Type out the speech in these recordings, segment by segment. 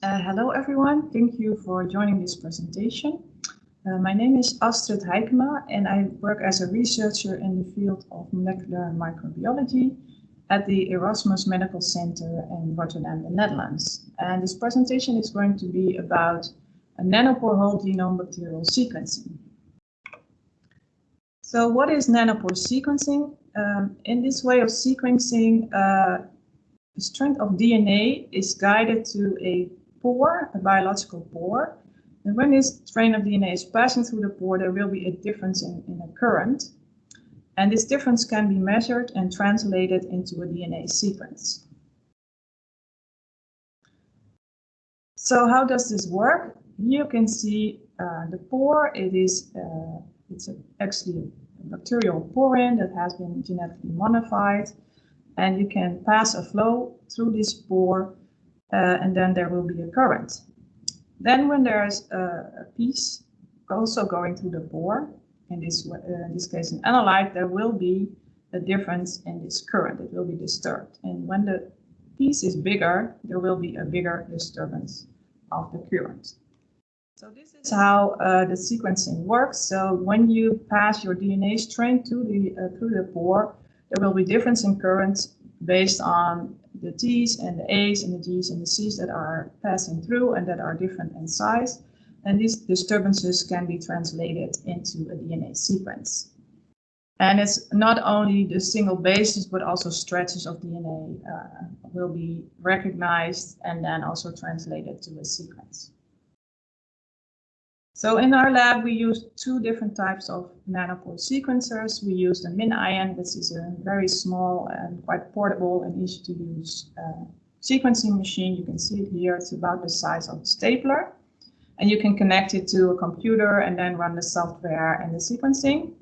Uh, hello, everyone. Thank you for joining this presentation. Uh, my name is Astrid Heikema, and I work as a researcher in the field of molecular microbiology at the Erasmus Medical Center in Rotterdam, the Netherlands. And this presentation is going to be about nanopore whole genome bacterial sequencing. So what is nanopore sequencing? Um, in this way of sequencing, uh, the strand of DNA is guided to a pore, a biological pore. And when this strain of DNA is passing through the pore, there will be a difference in, in a current. And this difference can be measured and translated into a DNA sequence. So how does this work? Here you can see uh, the pore. It is uh, it's a, actually a bacterial porin that has been genetically modified. And you can pass a flow through this pore uh, and then there will be a current. Then when there's a, a piece also going through the pore, in this, uh, in this case an analyte, there will be a difference in this current. It will be disturbed. And when the piece is bigger, there will be a bigger disturbance of the current. So this is how uh, the sequencing works. So when you pass your DNA strain to the, uh, through the pore, there will be difference in current based on the T's and the A's and the G's and the C's that are passing through and that are different in size. And these disturbances can be translated into a DNA sequence. And it's not only the single bases, but also stretches of DNA uh, will be recognized and then also translated to a sequence. So in our lab, we use two different types of nanopore sequencers. We use the MinION, this is a very small and quite portable and easy to use uh, sequencing machine. You can see it here, it's about the size of a stapler. And you can connect it to a computer and then run the software and the sequencing.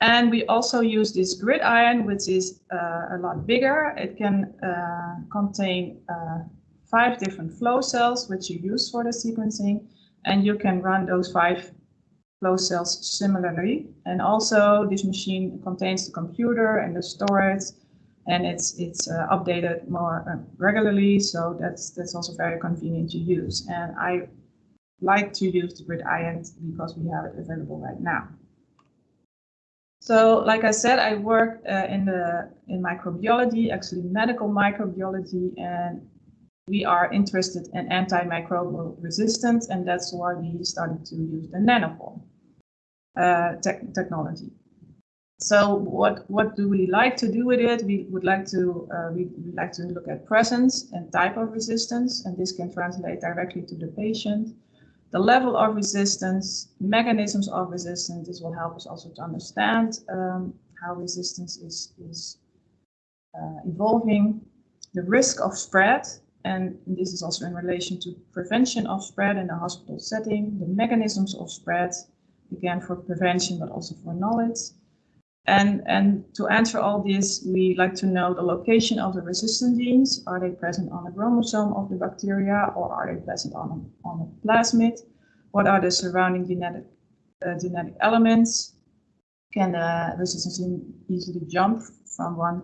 And we also use this GridION, which is uh, a lot bigger. It can uh, contain uh, five different flow cells, which you use for the sequencing and you can run those five flow cells similarly. And also this machine contains the computer and the storage and it's it's uh, updated more uh, regularly. So that's that's also very convenient to use. And I like to use the Grid GridION because we have it available right now. So like I said, I work uh, in the in microbiology, actually medical microbiology, and we are interested in antimicrobial resistance, and that's why we started to use the nanopore uh, te technology. So what what do we like to do with it? We would like to uh, we like to look at presence and type of resistance, and this can translate directly to the patient. The level of resistance, mechanisms of resistance. This will help us also to understand um, how resistance is is uh, evolving. The risk of spread, and this is also in relation to prevention of spread in a hospital setting, the mechanisms of spread, again for prevention, but also for knowledge. And, and to answer all this, we like to know the location of the resistant genes. Are they present on the chromosome of the bacteria or are they present on a, on a plasmid? What are the surrounding genetic, uh, genetic elements? Can the resistance gene easily jump from one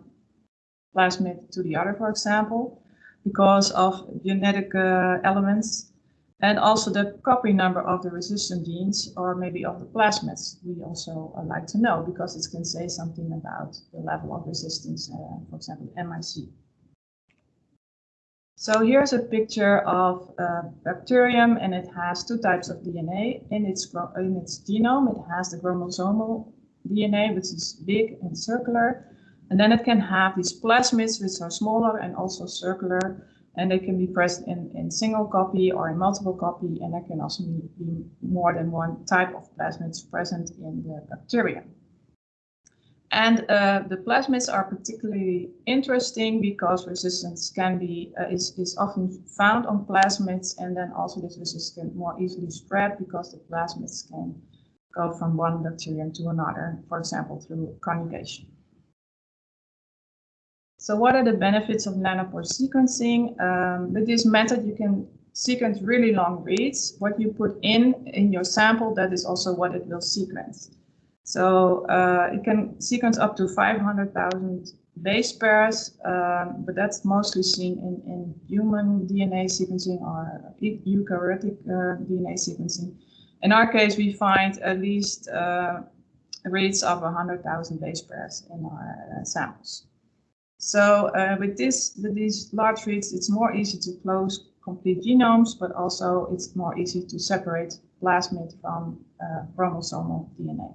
plasmid to the other, for example? Because of genetic uh, elements and also the copy number of the resistant genes or maybe of the plasmids we also uh, like to know because it can say something about the level of resistance, uh, for example, MIC. So here's a picture of a bacterium and it has two types of DNA in its, in its genome. It has the chromosomal DNA, which is big and circular, and then it can have these plasmids, which are smaller and also circular, and they can be present in, in single copy or in multiple copy, and there can also be, be more than one type of plasmids present in the bacteria. And uh, the plasmids are particularly interesting because resistance can be uh, is, is often found on plasmids, and then also this resistance can more easily spread because the plasmids can go from one bacterium to another, for example, through conjugation. So what are the benefits of nanopore sequencing? Um, with this method, you can sequence really long reads. What you put in in your sample, that is also what it will sequence. So uh, it can sequence up to 500,000 base pairs, um, but that's mostly seen in, in human DNA sequencing or eukaryotic uh, DNA sequencing. In our case, we find at least uh, rates of 100,000 base pairs in our uh, samples. So uh, with this, with these large reads, it's more easy to close complete genomes, but also it's more easy to separate plasmid from uh, chromosomal DNA.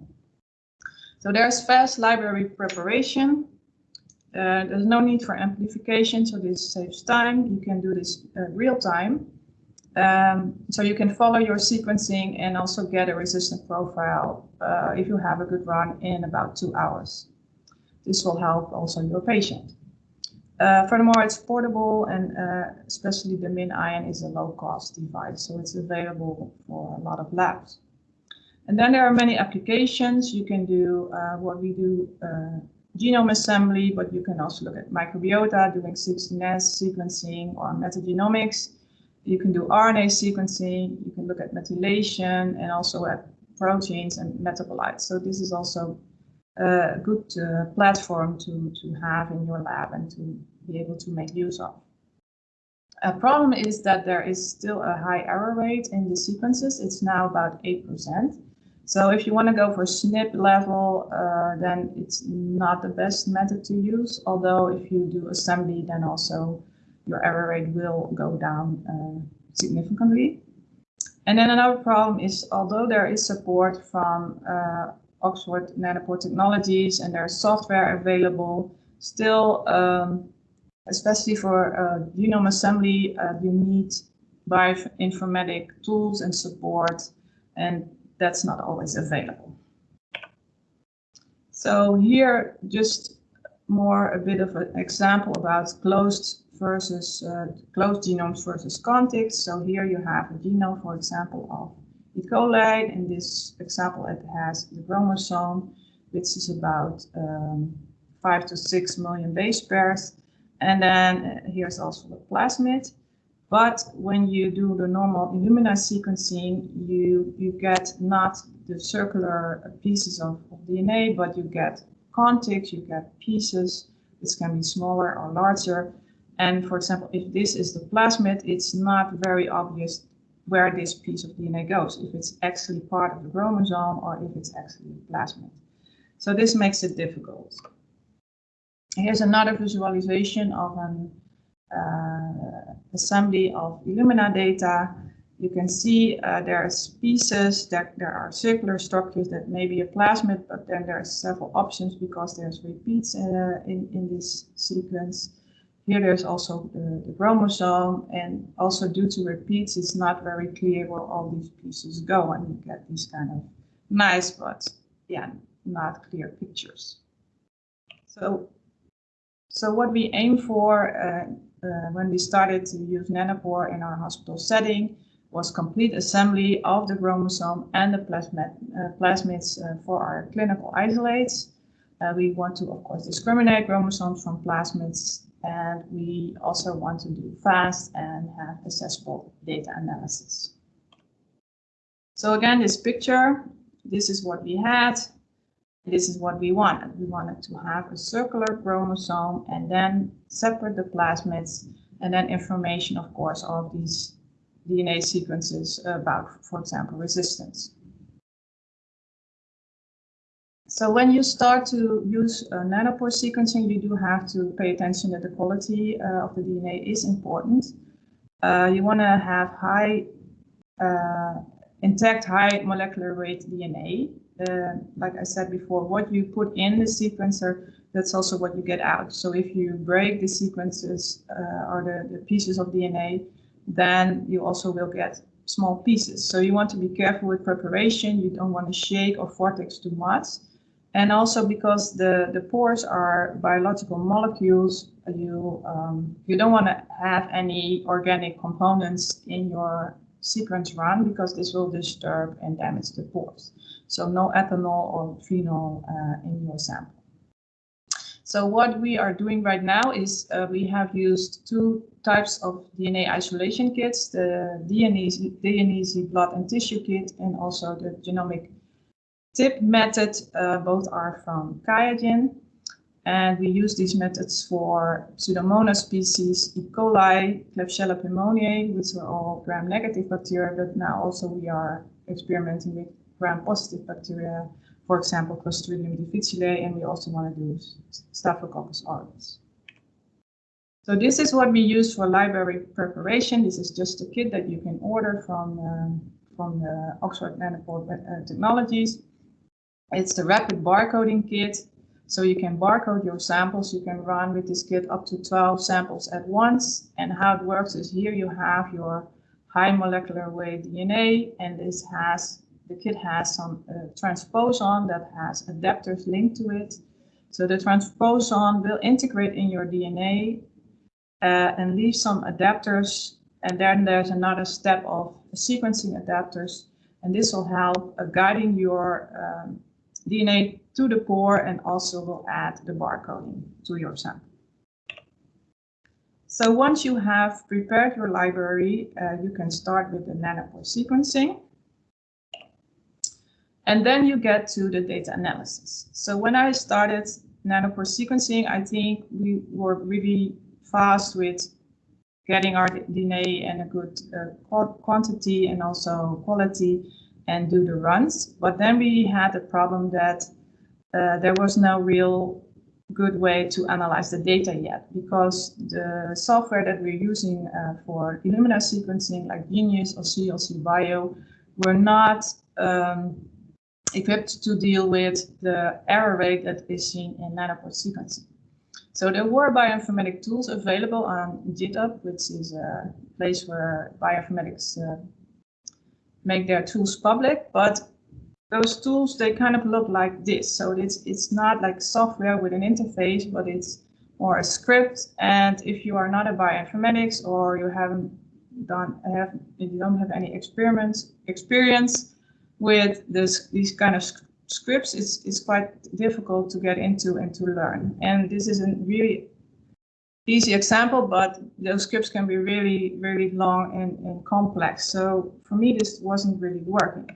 So there's fast library preparation. Uh, there's no need for amplification, so this saves time. You can do this uh, real time. Um, so you can follow your sequencing and also get a resistant profile uh, if you have a good run in about two hours. This will help also your patient. Uh, furthermore, it's portable and uh, especially the MinION is a low cost device, so it's available for a lot of labs. And then there are many applications. You can do uh, what we do, uh, genome assembly, but you can also look at microbiota, doing 16S sequencing or metagenomics. You can do RNA sequencing, you can look at methylation and also at proteins and metabolites. So this is also a good uh, platform to, to have in your lab and to be able to make use of. A problem is that there is still a high error rate in the sequences. It's now about 8%. So if you want to go for SNP level, uh, then it's not the best method to use. Although if you do assembly, then also your error rate will go down uh, significantly. And then another problem is, although there is support from uh, Oxford Nanopore Technologies and there's software available, still, um, especially for uh, genome assembly, uh, you need bioinformatic tools and support, and that's not always available. So here, just more a bit of an example about closed versus uh, closed genomes versus contigs. So here you have a genome, for example, of E. coli. In this example, it has the chromosome, which is about um, five to six million base pairs. And then uh, here's also the plasmid. But when you do the normal Illumina sequencing, you, you get not the circular pieces of, of DNA, but you get contigs, you get pieces, which can be smaller or larger. And for example, if this is the plasmid, it's not very obvious where this piece of DNA goes, if it's actually part of the chromosome or if it's actually a plasmid. So this makes it difficult. Here's another visualization of an uh, assembly of Illumina data. You can see uh, there's pieces that there are circular structures that may be a plasmid, but then there's several options because there's repeats uh, in, in this sequence. Here there's also the, the, chromosome and also due to repeats, it's not very clear where all these pieces go and you get these kind of nice, but yeah, not clear pictures. So, so what we aim for uh, uh, when we started to use nanopore in our hospital setting was complete assembly of the chromosome and the plasmid, uh, plasmids uh, for our clinical isolates. Uh, we want to, of course, discriminate chromosomes from plasmids, and we also want to do fast and have accessible data analysis. So again, this picture, this is what we had. This is what we wanted. We wanted to have a circular chromosome and then separate the plasmids and then information, of course, of these DNA sequences about, for example, resistance. So when you start to use uh, nanopore sequencing, you do have to pay attention that the quality uh, of the DNA is important. Uh, you want to have high, uh, intact, high molecular weight DNA uh, like I said before, what you put in the sequencer, that's also what you get out. So if you break the sequences uh, or the, the pieces of DNA, then you also will get small pieces. So you want to be careful with preparation. You don't want to shake or vortex too much. And also because the, the pores are biological molecules, you, um, you don't want to have any organic components in your sequence run because this will disturb and damage the pores. So no ethanol or phenol uh, in your sample. So what we are doing right now is uh, we have used two types of DNA isolation kits, the DNeasy, DNeasy blood and tissue kit and also the genomic tip method. Uh, both are from QIAGEN. And we use these methods for Pseudomonas species, E. coli, Klebsiella pneumoniae, which are all gram-negative bacteria, but now also we are experimenting with gram-positive bacteria, for example, Clostridium difficile, and we also want to do Staphylococcus aureus. So this is what we use for library preparation. This is just a kit that you can order from, um, from the Oxford Nanopore uh, Technologies. It's the rapid barcoding kit. So you can barcode your samples. You can run with this kit up to 12 samples at once. And how it works is here you have your high molecular weight DNA, and this has the kit has some uh, transposon that has adapters linked to it. So the transposon will integrate in your DNA uh, and leave some adapters. And then there's another step of sequencing adapters. And this will help uh, guiding your um, DNA to the pore and also will add the barcoding to your sample. So once you have prepared your library, uh, you can start with the nanopore sequencing. And then you get to the data analysis. So when I started nanopore sequencing, I think we were really fast with getting our DNA in a good uh, quantity and also quality and do the runs. But then we had a problem that uh, there was no real good way to analyze the data yet because the software that we're using uh, for Illumina sequencing like Geneious or CLC Bio were not um, equipped to deal with the error rate that is seen in nanopore sequencing. So there were bioinformatic tools available on GitHub, which is a place where bioinformatics uh, make their tools public, but those tools, they kind of look like this. So it's, it's not like software with an interface, but it's more a script. And if you are not a bioinformatics or you haven't done, have, you don't have any experiments, experience with this, these kind of scripts, it's, it's quite difficult to get into and to learn. And this is a really easy example, but those scripts can be really, really long and, and complex. So for me, this wasn't really working.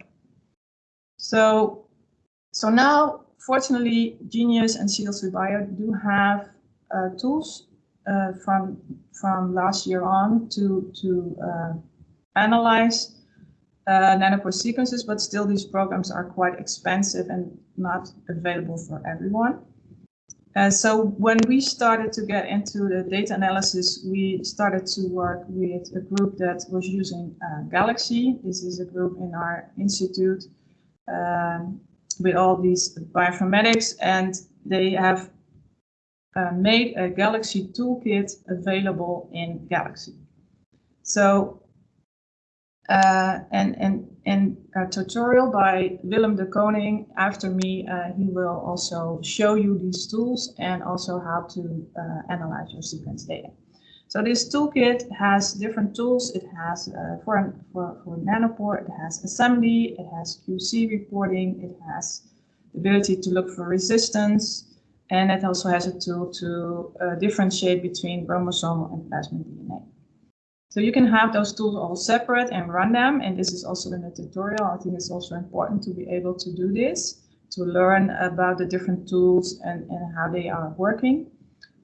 So, so now, fortunately, Geneious and CLC Bio do have uh, tools uh, from from last year on to to uh, analyze uh, nanopore sequences, but still these programs are quite expensive and not available for everyone. Uh, so when we started to get into the data analysis, we started to work with a group that was using uh, Galaxy. This is a group in our institute um, with all these bioinformatics and they have uh, made a Galaxy toolkit available in Galaxy. So, uh, and, and, and a tutorial by Willem de Koning after me, uh, he will also show you these tools and also how to uh, analyze your sequence data. So this toolkit has different tools. It has uh, for, for, for Nanopore, it has assembly, it has QC reporting, it has the ability to look for resistance, and it also has a tool to uh, differentiate between chromosomal and plasmid DNA. So you can have those tools all separate and run them, and this is also in the tutorial. I think it's also important to be able to do this, to learn about the different tools and, and how they are working.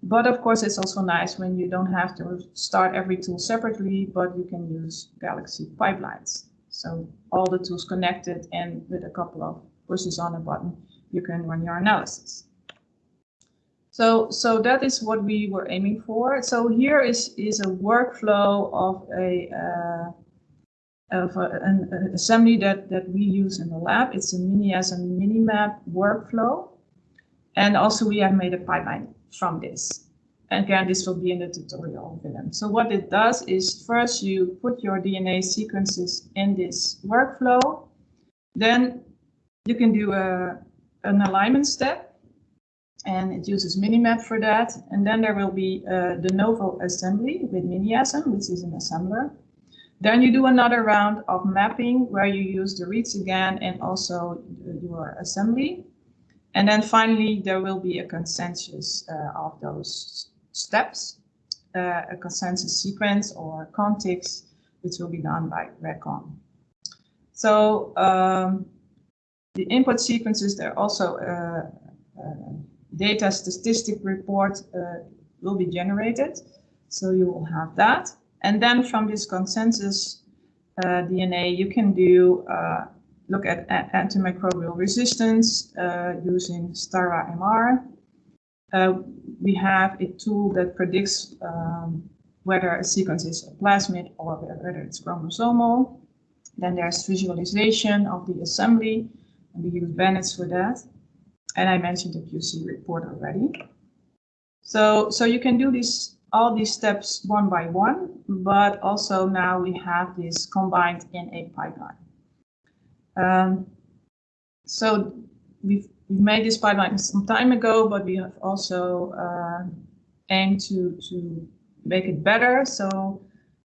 But of course, it's also nice when you don't have to start every tool separately, but you can use Galaxy pipelines. So all the tools connected and with a couple of pushes on a button, you can run your analysis. So, so that is what we were aiming for. So here is, is a workflow of a uh, of a, an, an, assembly that, that we use in the lab. It's a MiniAsm Minimap workflow. And also we have made a pipeline from this. And again, this will be in the tutorial them. So what it does is first you put your DNA sequences in this workflow. Then you can do a, an alignment step and it uses Minimap for that. And then there will be uh, de novo assembly with MiniAsm, which is an assembler. Then you do another round of mapping where you use the reads again and also your assembly. And then finally, there will be a consensus uh, of those steps, uh, a consensus sequence or contigs, which will be done by Racon. So um, the input sequences, they're also uh, uh data statistic report uh, will be generated. So you will have that. And then from this consensus uh, DNA, you can do uh, look at antimicrobial resistance uh, using staramr. Uh, we have a tool that predicts um, whether a sequence is a plasmid or whether it's chromosomal. Then there's visualization of the assembly, and we use Bandage for that. And I mentioned the QC report already. So, so you can do this all these steps one by one, but also now we have this combined in a pipeline. Um, so we've, we've made this pipeline some time ago, but we have also uh, aimed to, to make it better. So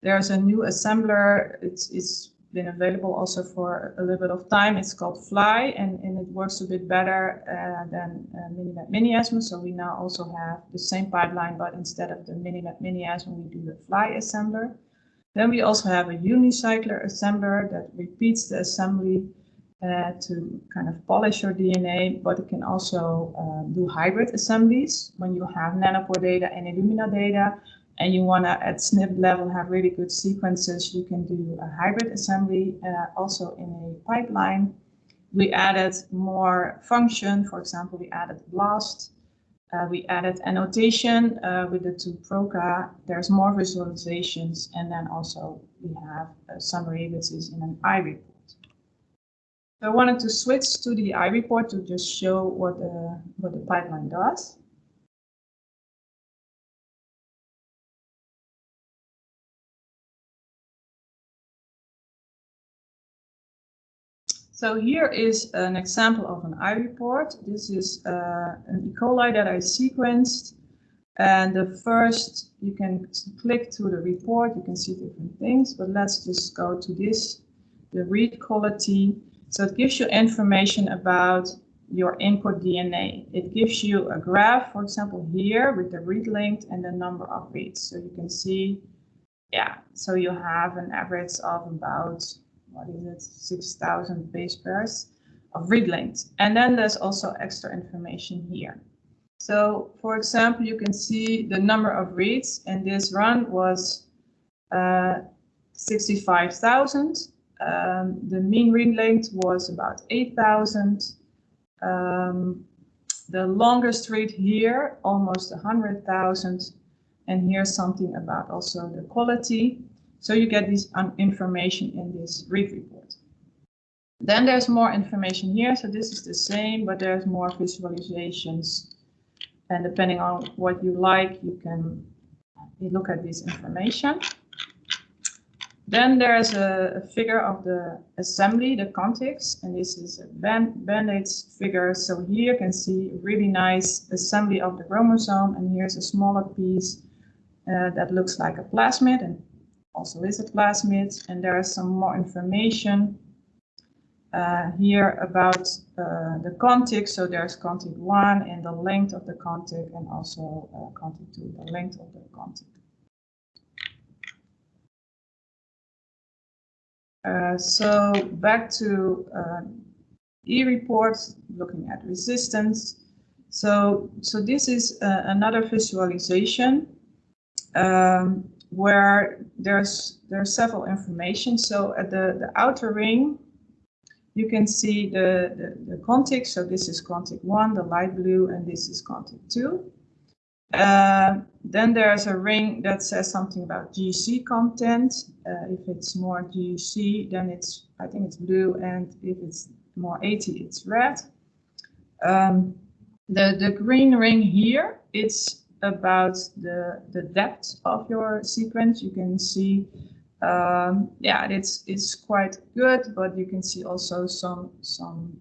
there's a new assembler. It's, it's been available also for a little bit of time. It's called Flye and, and it works a bit better uh, than uh, Minimap Miniasm. So we now also have the same pipeline, but instead of the Minimap Miniasm, we do the Flye assembler. Then we also have a unicycler assembler that repeats the assembly uh, to kind of polish your DNA, but it can also uh, do hybrid assemblies when you have nanopore data and Illumina data and you want to at SNP level have really good sequences, you can do a hybrid assembly uh, also in a pipeline. We added more function. For example, we added BLAST. Uh, we added annotation uh, with the two Prokka. There's more visualizations. And then also we have a summary, which is in an iReport. So I wanted to switch to the iReport to just show what the, what the pipeline does. So here is an example of an iReport. This is uh, an E. coli that I sequenced. And the first, you can click to the report, you can see different things, but let's just go to this, the read quality. So it gives you information about your input DNA. It gives you a graph, for example, here with the read length and the number of reads. So you can see, yeah, so you have an average of about what is it, 6,000 base pairs of read length. And then there's also extra information here. So for example, you can see the number of reads in this run was uh, 65,000. Um, the mean read length was about 8,000. Um, the longest read here, almost 100,000. And here's something about also the quality. So you get this information in this read report. Then there's more information here. So this is the same, but there's more visualizations. And depending on what you like, you can look at this information. Then there's a, a, figure of the assembly, the contigs, and this is a Bandage figure. So here you can see a really nice assembly of the chromosome, and here's a smaller piece uh, that looks like a plasmid, and also is a plasmid. And there is some more information uh, here about uh, the contig. So there's contig 1 and the length of the contig and also uh, contig 2, the length of the contig. Uh, so back to uh, e-reports, looking at resistance. So, so this is uh, another visualization. Um, where there's there's several information. So at the, the outer ring, you can see the, the, the contig. So this is contig 1, the light blue, and this is contig 2. Uh, then there's a ring that says something about GC content. Uh, if it's more GC, then it's, I think it's blue, and if it's more AT, it's red. Um, the, the green ring here, it's about the, the depth of your sequence. You can see, um, yeah, it's it's quite good, but you can see also some some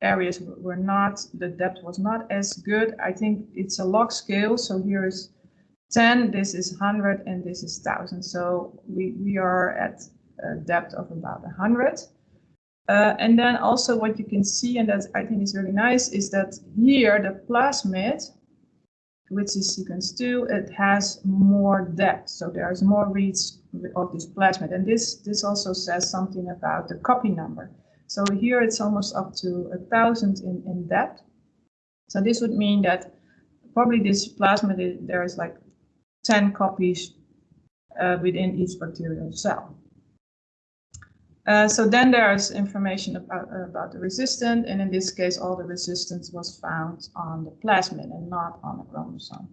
areas were not, the depth was not as good. I think it's a log scale. So here is 10, this is 100, and this is 1000. So we, we are at a depth of about 100. Uh, and then also what you can see, and that I think is really nice, is that here the plasmid which is sequence 2, it has more depth. So there's more reads of this plasmid. And this, this also says something about the copy number. So here it's almost up to a thousand in, in depth. So this would mean that probably this plasmid, there is like 10 copies uh, within each bacterial cell. Uh, so then there's information about, about the resistant, and in this case, all the resistance was found on the plasmid and not on the chromosome.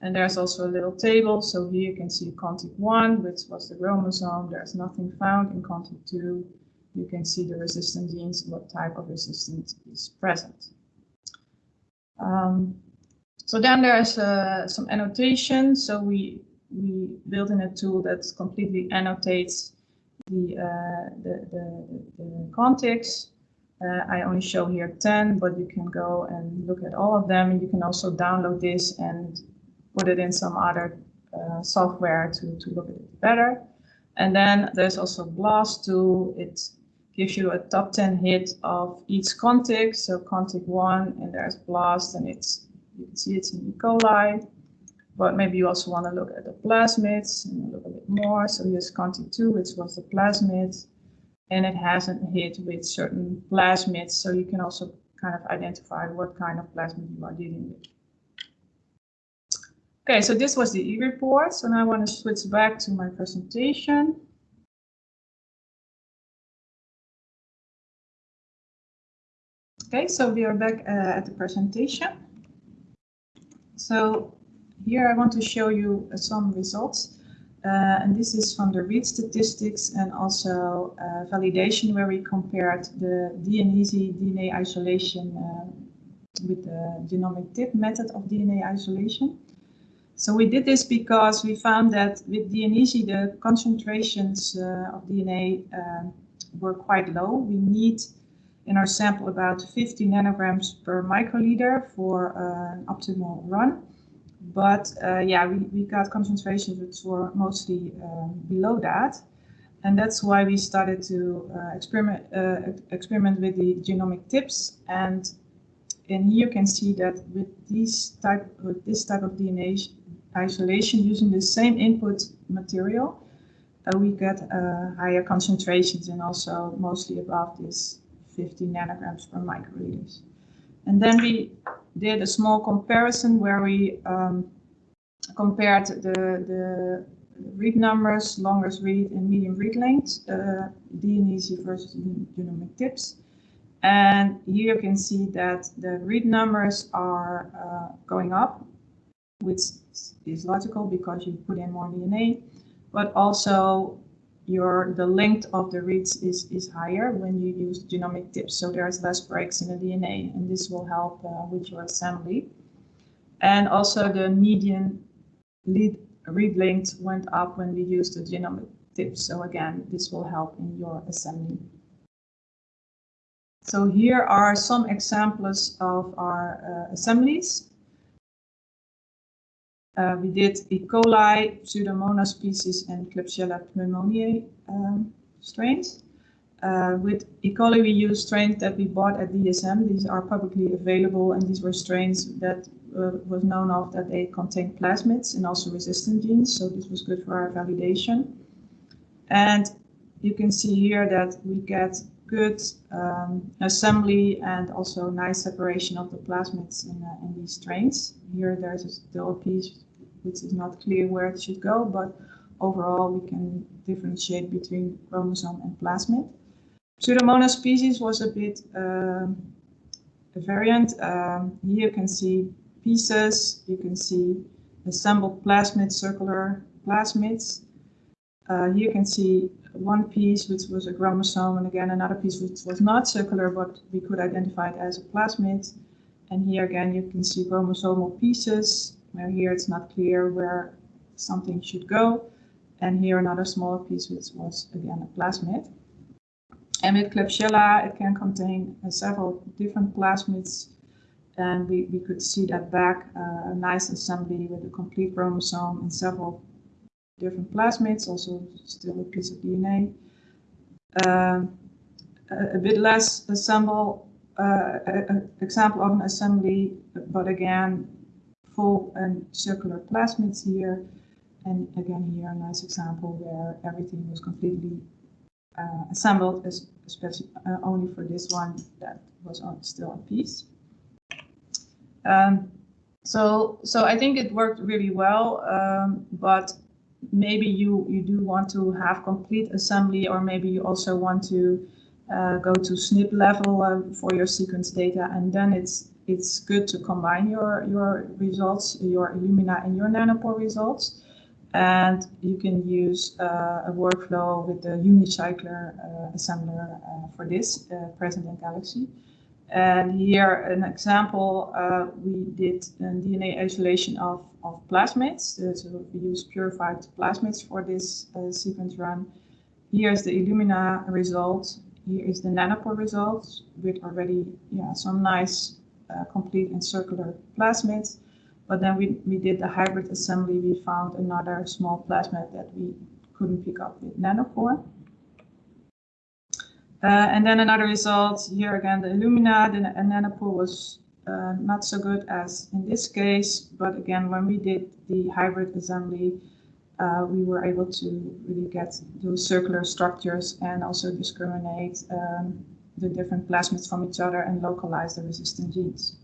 And there's also a little table. So here you can see contig 1, which was the chromosome. There's nothing found in contig 2. You can see the resistant genes, what type of resistance is present. Um, so then there's uh, some annotation. So we, we built in a tool that completely annotates the, uh, the, the, the contigs. Uh, I only show here 10, but you can go and look at all of them. And You can also download this and put it in some other uh, software to, to look at it better. And then there's also BLAST tool. It gives you a top 10 hit of each contig. So contig 1, and there's BLAST, and it's you can see it's in E. coli. But maybe you also want to look at the plasmids and look a bit more. So here's contig 2, which was the plasmid. And it hasn't hit with certain plasmids. So you can also kind of identify what kind of plasmid you are dealing with. Okay, so this was the e-report. So now I want to switch back to my presentation. Okay, so we are back uh, at the presentation. So here I want to show you uh, some results. Uh, and this is from the read statistics and also uh, validation where we compared the DNeasy DNA isolation uh, with the genomic tip method of DNA isolation. So we did this because we found that with DNeasy, the concentrations uh, of DNA were quite low. We need in our sample about 50 nanograms per microliter for an optimal run. But uh, yeah, we, we got concentrations which were mostly um, below that. And that's why we started to uh, experiment, uh, experiment with the genomic tips. And and here you can see that with these type with this type of DNA isolation using the same input material, uh, we get uh, higher concentrations and also mostly above this 50 nanograms per microliters. And then we did a small comparison where we um, compared the, the read numbers, longest read and medium read length, uh, DNeasy versus genomic tips. And here you can see that the read numbers are uh, going up which is logical because you put in more DNA, but also your the length of the reads is, is higher when you use genomic tips. So there's less breaks in the DNA, and this will help uh, with your assembly. And also the median lead read length went up when we used the genomic tips. So again, this will help in your assembly. So here are some examples of our uh, assemblies. Uh, we did E. coli, Pseudomonas species, and Klebsiella pneumoniae um, strains. Uh, with E. coli, we used strains that we bought at DSM. These are publicly available, and these were strains that uh, was known of that they contain plasmids and also resistant genes. So this was good for our validation. And you can see here that we get good um, assembly and also nice separation of the plasmids in, uh, in these strains. Here there's still a piece which is not clear where it should go, but overall we can differentiate between chromosome and plasmid. Pseudomonas species was a bit uh, a variant. Um, here you can see pieces, you can see assembled plasmid, circular plasmids. Uh, here you can see one piece which was a chromosome and again another piece which was not circular but we could identify it as a plasmid. And here again you can see chromosomal pieces where here it's not clear where something should go. And here another smaller piece which was again a plasmid. And with Klebsiella it can contain uh, several different plasmids and we, we could see that back, uh, a nice assembly with a complete chromosome and several different plasmids, also still a piece of DNA. Um, a, a, bit less assemble, uh, example of an assembly, but again, full and circular plasmids here. And again here a nice example where everything was completely uh, assembled, especially uh, only for this one that was on still a piece. Um, so, so I think it worked really well, um, but maybe you, you do want to have complete assembly or maybe you also want to uh, go to SNP level uh, for your sequence data and then it's it's good to combine your, your results, your Illumina and your nanopore results. And you can use uh, a workflow with the unicycler uh, assembler uh, for this, uh, present in Galaxy. And here an example, uh, we did DNA isolation of, of plasmids. Uh, so we use purified plasmids for this sequence run. Here's the Illumina result. Here is the nanopore result with already yeah, some nice uh, complete and circular plasmids. But then we, we did the hybrid assembly. We found another small plasmid that we couldn't pick up with nanopore. Uh, and then another result, here again, the Illumina, the nanopore was uh, not so good as in this case. But again, when we did the hybrid assembly, uh, we were able to really get those circular structures and also discriminate um, the different plasmids from each other and localize the resistant genes.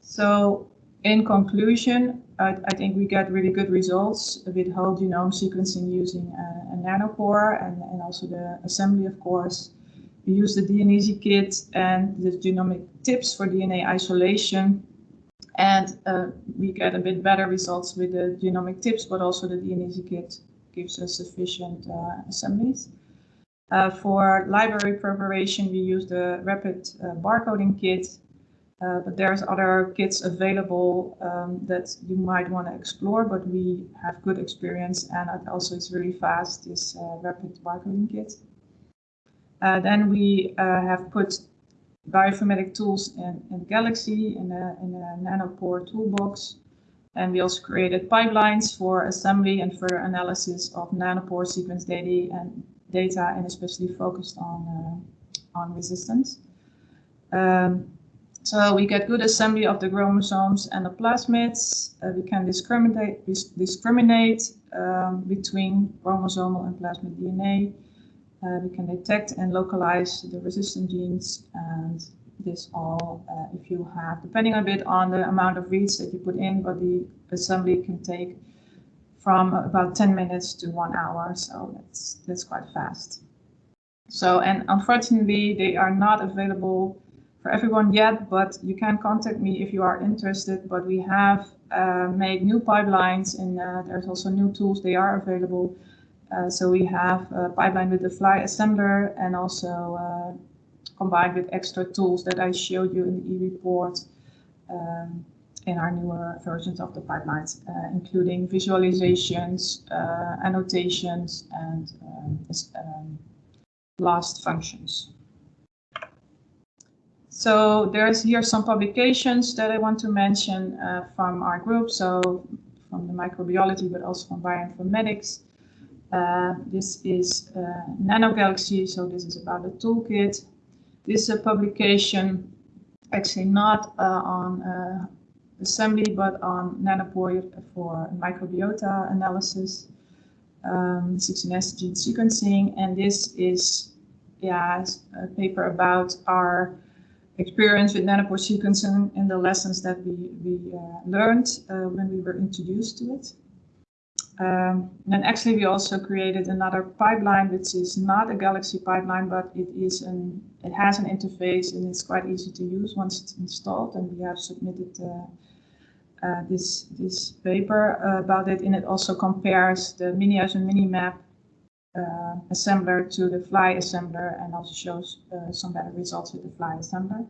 So in conclusion, I, I, think we get really good results with whole genome sequencing using a, a nanopore and, and, also the assembly, of course. We use the DNeasy kit and the genomic tips for DNA isolation. And uh, we get a bit better results with the genomic tips, but also the DNeasy kit gives us sufficient uh, assemblies. Uh, for library preparation, we use the rapid uh, barcoding kit, uh, but there's other kits available um, that you might want to explore, but we have good experience and it also is really fast, this uh, rapid barcoding kit. Uh, then we uh, have put bioinformatic tools in, in Galaxy in a, in a nanopore toolbox. And we also created pipelines for assembly and further analysis of nanopore sequence data and data and especially focused on, uh, on resistance. Um, so we get good assembly of the chromosomes and the plasmids. Uh, we can discriminate, discriminate um, between chromosomal and plasmid DNA. Uh, we can detect and localize the resistant genes and this all uh, if you have, depending a bit on the amount of reads that you put in, but the assembly can take from about 10 minutes to one hour. So that's, that's quite fast. So, and unfortunately, they are not available for everyone yet, but you can contact me if you are interested. But we have uh, made new pipelines and uh, there's also new tools. They are available. Uh, so we have a pipeline with the Flye assembler and also uh, combined with extra tools that I showed you in the e-report. Um, in our newer versions of the pipelines, uh, including visualizations, uh, annotations, and um, um, blast functions. So there's here some publications that I want to mention uh, from our group. So from the microbiology, but also from bioinformatics. Uh, this is uh, NanoGalaxy, so this is about the toolkit. This is a publication, actually not uh, on uh, assembly, but on nanopore for microbiota analysis, um, 16S gene sequencing. And this is yeah, a paper about our experience with nanopore sequencing and the lessons that we, we uh, learned when we were introduced to it. Um, and actually we also created another pipeline which is not a Galaxy pipeline but it is an it has an interface and it's quite easy to use once it's installed and we have submitted uh, uh, this this paper uh, about it, and it also compares the Miniasm and Minimap uh, assembler to the Flye assembler, and also shows uh, some better results with the Flye assembler.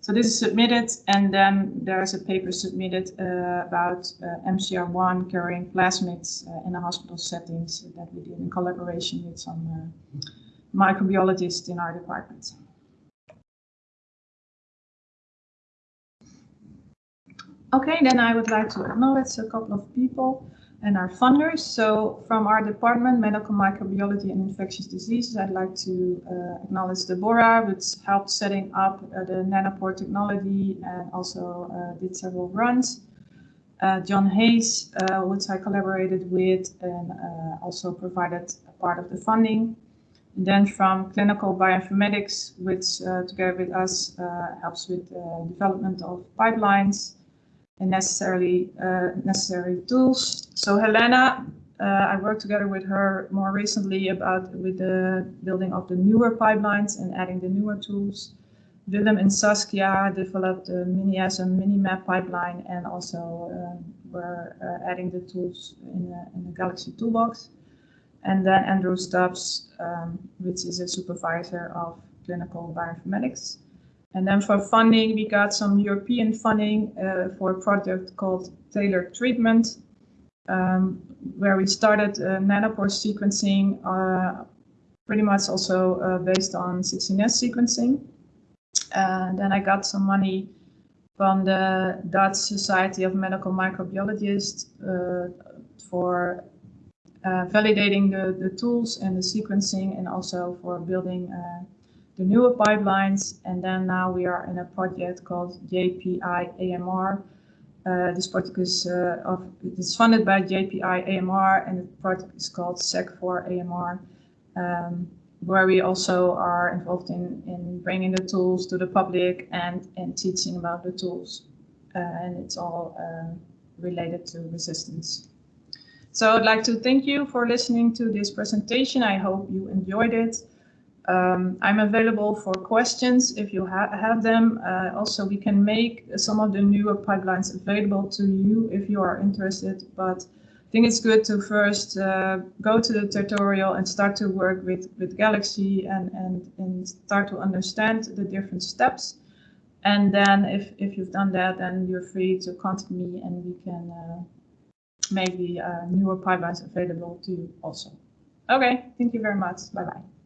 So this is submitted, and then there is a paper submitted uh, about uh, MCR1 carrying plasmids in a hospital settings that we did in collaboration with some microbiologists in our department. Okay, then I would like to acknowledge a couple of people and our funders. So from our department, Medical Microbiology and Infectious Diseases, I'd like to uh, acknowledge Deborah, which helped setting up uh, the nanopore technology and also uh, did several runs. Uh, John Hays, uh, which I collaborated with and uh, also provided a part of the funding. And then from clinical bioinformatics, which together with us helps with the development of pipelines and necessarily uh, necessary tools. So Helena, uh, I worked together with her more recently about with the building of the newer pipelines and adding the newer tools. Willem and Saskia developed the Miniasm and Minimap pipeline and also uh, were uh, adding the tools in, in the Galaxy toolbox. And then Andrew Stubbs, um, which is a supervisor of clinical bioinformatics. And then for funding, we got some European funding uh, for a project called Tailored Treatment, um, where we started uh, nanopore sequencing, uh, pretty much also uh, based on 16S sequencing. And then I got some money from the Dutch Society of Medical Microbiologists uh, for uh, validating the, the tools and the sequencing and also for building uh, the newer pipelines. And then now we are in a project called JPI AMR. Uh, this project is, uh, of, it's funded by JPI AMR and the project is called Seq4AMR, um, where we also are involved in, in bringing the tools to the public and, and teaching about the tools. Uh, and it's all uh, related to resistance. So I'd like to thank you for listening to this presentation. I hope you enjoyed it. Um, I'm available for questions if you ha have them. Uh, also, we can make some of the newer pipelines available to you if you are interested. But I think it's good to first uh, go to the tutorial and start to work with, with Galaxy and, and, and start to understand the different steps. And then if, if you've done that, then you're free to contact me and we can uh, make the uh, newer pipelines available to you also. Okay, thank you very much. Bye-bye.